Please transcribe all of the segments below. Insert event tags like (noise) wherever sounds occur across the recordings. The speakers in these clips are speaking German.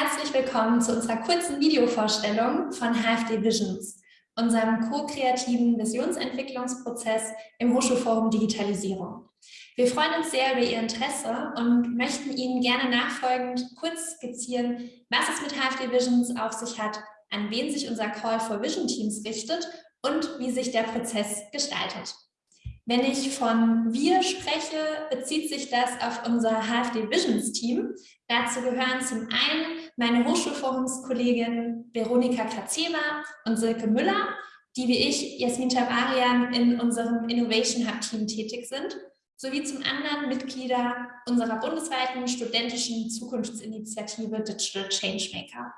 Herzlich willkommen zu unserer kurzen Videovorstellung von HFD Visions, unserem ko-kreativen Visionsentwicklungsprozess im Hochschulforum Digitalisierung. Wir freuen uns sehr über Ihr Interesse und möchten Ihnen gerne nachfolgend kurz skizzieren, was es mit HFD Visions auf sich hat, an wen sich unser Call for Vision Teams richtet und wie sich der Prozess gestaltet. Wenn ich von wir spreche, bezieht sich das auf unser HFD Visions Team. Dazu gehören zum einen meine Hochschulforumskollegin Veronika Kazema und Silke Müller, die wie ich, Jasmin Tabarian, in unserem Innovation Hub Team tätig sind, sowie zum anderen Mitglieder unserer bundesweiten studentischen Zukunftsinitiative Digital Changemaker.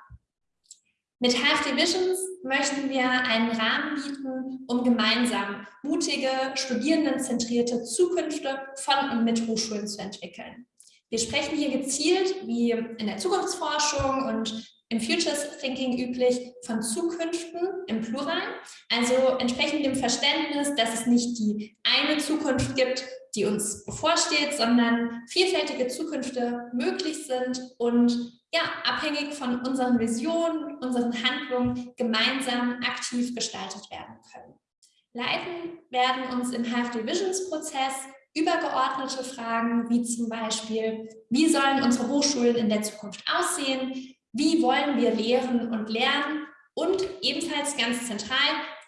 Mit HFD Visions möchten wir einen Rahmen bieten, um gemeinsam mutige, studierendenzentrierte Zukünfte von und mit Hochschulen zu entwickeln. Wir sprechen hier gezielt, wie in der Zukunftsforschung und im Futures Thinking üblich, von Zukünften im Plural, also entsprechend dem Verständnis, dass es nicht die eine Zukunft gibt, die uns bevorsteht, sondern vielfältige Zukünfte möglich sind und ja, abhängig von unseren Visionen, unseren Handlungen gemeinsam aktiv gestaltet werden können. Leiten werden uns im HFD Visions Prozess übergeordnete Fragen wie zum Beispiel, wie sollen unsere Hochschulen in der Zukunft aussehen, wie wollen wir lehren und lernen und ebenfalls ganz zentral,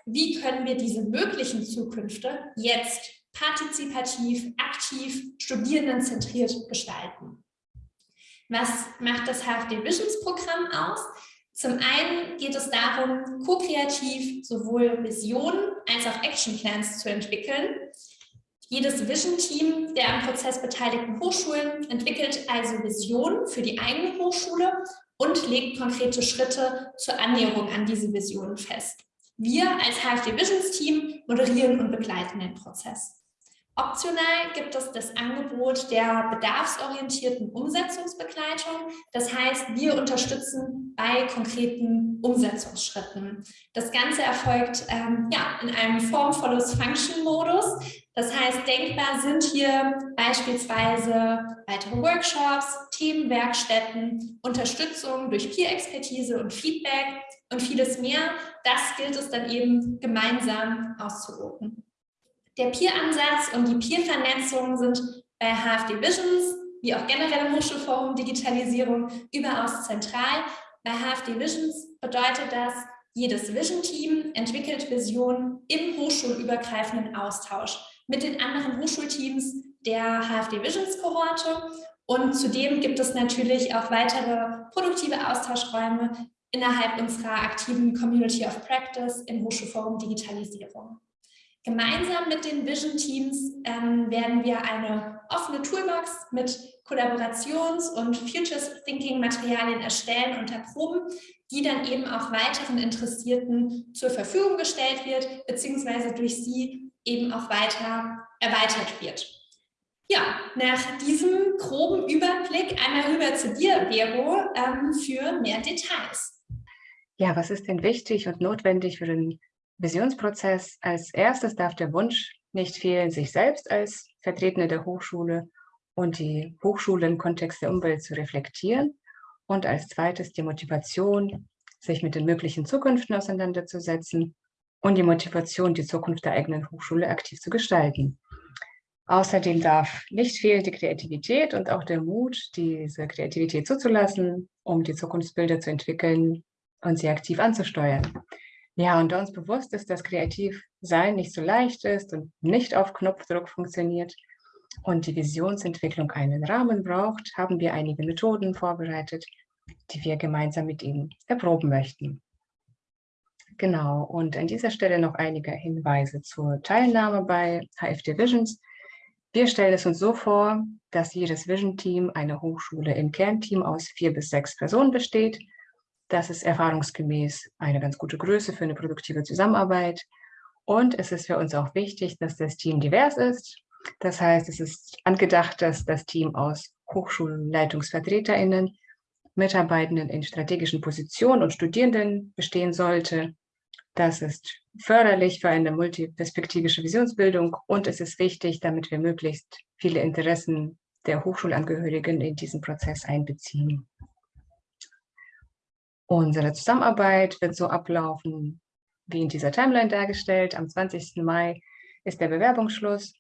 wie können wir diese möglichen Zukünfte jetzt partizipativ, aktiv, studierendenzentriert gestalten. Was macht das HFD Visions Programm aus? Zum einen geht es darum, ko-kreativ sowohl Visionen als auch Action Plans zu entwickeln. Jedes Vision-Team der am Prozess beteiligten Hochschulen entwickelt also Visionen für die eigene Hochschule und legt konkrete Schritte zur Annäherung an diese Visionen fest. Wir als HFD Visions Team moderieren und begleiten den Prozess. Optional gibt es das Angebot der bedarfsorientierten Umsetzungsbegleitung. Das heißt, wir unterstützen bei konkreten Umsetzungsschritten. Das Ganze erfolgt ähm, ja, in einem formvolles Function-Modus. Das heißt, denkbar sind hier beispielsweise weitere Workshops, Themenwerkstätten, Unterstützung durch Peer-Expertise und Feedback und vieles mehr. Das gilt es dann eben gemeinsam auszuloten. Der Peer-Ansatz und die Peer-Vernetzung sind bei HFD Visions, wie auch generell im Hochschulforum Digitalisierung, überaus zentral. Bei HFD Visions bedeutet das, jedes Vision-Team entwickelt Visionen im hochschulübergreifenden Austausch mit den anderen Hochschulteams der HFD Visions-Kohorte. Und zudem gibt es natürlich auch weitere produktive Austauschräume innerhalb unserer aktiven Community of Practice im Hochschulforum Digitalisierung. Gemeinsam mit den Vision Teams ähm, werden wir eine offene Toolbox mit Kollaborations- und Futures Thinking Materialien erstellen und erproben, die dann eben auch weiteren Interessierten zur Verfügung gestellt wird, beziehungsweise durch sie eben auch weiter erweitert wird. Ja, nach diesem groben Überblick einmal rüber zu dir, Vero, ähm, für mehr Details. Ja, was ist denn wichtig und notwendig für den Visionsprozess. Als erstes darf der Wunsch nicht fehlen, sich selbst als Vertretende der Hochschule und die Hochschule im Kontext der Umwelt zu reflektieren. Und als zweites die Motivation, sich mit den möglichen Zukünften auseinanderzusetzen und die Motivation, die Zukunft der eigenen Hochschule aktiv zu gestalten. Außerdem darf nicht fehlen die Kreativität und auch der Mut, diese Kreativität zuzulassen, um die Zukunftsbilder zu entwickeln und sie aktiv anzusteuern. Ja, und da uns bewusst ist, dass Kreativsein nicht so leicht ist und nicht auf Knopfdruck funktioniert und die Visionsentwicklung einen Rahmen braucht, haben wir einige Methoden vorbereitet, die wir gemeinsam mit Ihnen erproben möchten. Genau, und an dieser Stelle noch einige Hinweise zur Teilnahme bei HFD Visions. Wir stellen es uns so vor, dass jedes Vision-Team eine Hochschule im Kernteam aus vier bis sechs Personen besteht, das ist erfahrungsgemäß eine ganz gute Größe für eine produktive Zusammenarbeit. Und es ist für uns auch wichtig, dass das Team divers ist. Das heißt, es ist angedacht, dass das Team aus Hochschulleitungsvertreterinnen, Mitarbeitenden in strategischen Positionen und Studierenden bestehen sollte. Das ist förderlich für eine multiperspektivische Visionsbildung und es ist wichtig, damit wir möglichst viele Interessen der Hochschulangehörigen in diesen Prozess einbeziehen. Unsere Zusammenarbeit wird so ablaufen, wie in dieser Timeline dargestellt. Am 20. Mai ist der Bewerbungsschluss.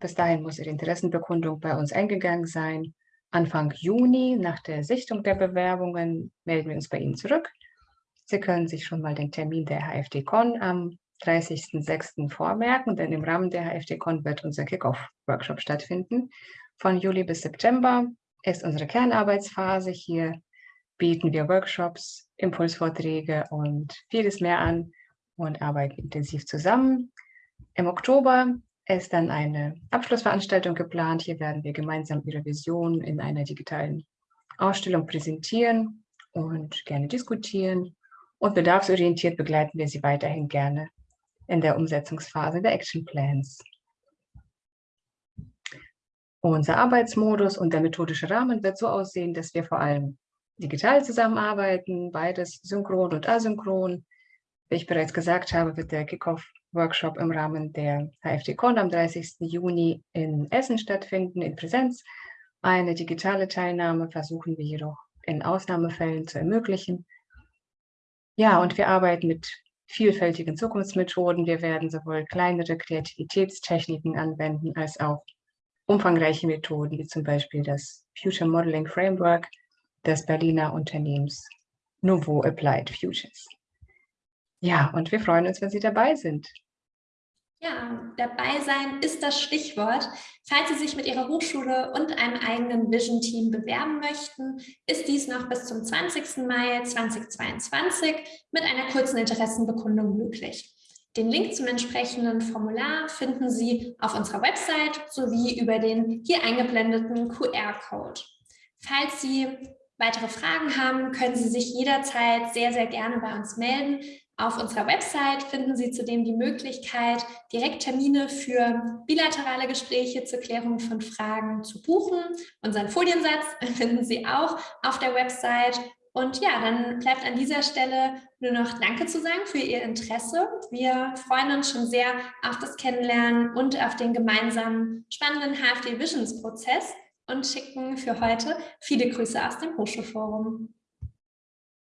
Bis dahin muss Ihre Interessenbekundung bei uns eingegangen sein. Anfang Juni, nach der Sichtung der Bewerbungen, melden wir uns bei Ihnen zurück. Sie können sich schon mal den Termin der HFD-Con am 30.06. vormerken, denn im Rahmen der HFD-Con wird unser Kickoff-Workshop stattfinden. Von Juli bis September ist unsere Kernarbeitsphase. Hier bieten wir Workshops, Impulsvorträge und vieles mehr an und arbeiten intensiv zusammen. Im Oktober ist dann eine Abschlussveranstaltung geplant. Hier werden wir gemeinsam Ihre Vision in einer digitalen Ausstellung präsentieren und gerne diskutieren. Und bedarfsorientiert begleiten wir Sie weiterhin gerne in der Umsetzungsphase der Action Plans. Unser Arbeitsmodus und der methodische Rahmen wird so aussehen, dass wir vor allem digital zusammenarbeiten, beides synchron und asynchron. Wie ich bereits gesagt habe, wird der Kickoff-Workshop im Rahmen der HFD-Con am 30. Juni in Essen stattfinden, in Präsenz. Eine digitale Teilnahme versuchen wir jedoch in Ausnahmefällen zu ermöglichen. Ja, und wir arbeiten mit vielfältigen Zukunftsmethoden. Wir werden sowohl kleinere Kreativitätstechniken anwenden, als auch umfangreiche Methoden, wie zum Beispiel das Future Modeling Framework des Berliner Unternehmens Nouveau Applied Futures. Ja, und wir freuen uns, wenn Sie dabei sind. Ja, dabei sein ist das Stichwort. Falls Sie sich mit Ihrer Hochschule und einem eigenen Vision-Team bewerben möchten, ist dies noch bis zum 20. Mai 2022 mit einer kurzen Interessenbekundung möglich. Den Link zum entsprechenden Formular finden Sie auf unserer Website sowie über den hier eingeblendeten QR-Code. Falls Sie weitere Fragen haben, können Sie sich jederzeit sehr, sehr gerne bei uns melden. Auf unserer Website finden Sie zudem die Möglichkeit, direkt Termine für bilaterale Gespräche zur Klärung von Fragen zu buchen. Unseren Foliensatz (laughs) finden Sie auch auf der Website. Und ja, dann bleibt an dieser Stelle nur noch Danke zu sagen für Ihr Interesse. Wir freuen uns schon sehr auf das Kennenlernen und auf den gemeinsamen spannenden HFD Visions Prozess und schicken für heute viele Grüße aus dem Hochschulforum.